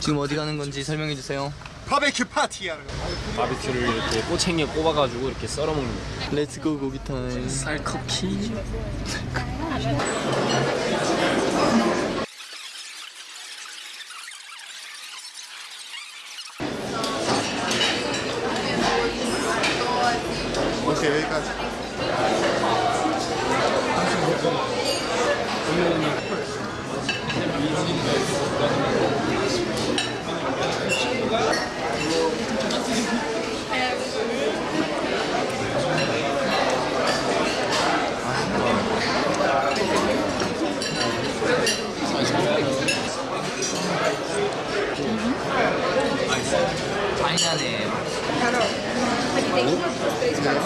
지금 어디 가는 건지 설명해 주세요. 바베큐 파티 하는 거. 바비큐를 이렇게 꼬챙이에 꼽아가지고 이렇게 썰어 먹는 거. let's go 고기 time. 쌀커피. 오케이 여기까지. 파 Aynen. Hello. Hello.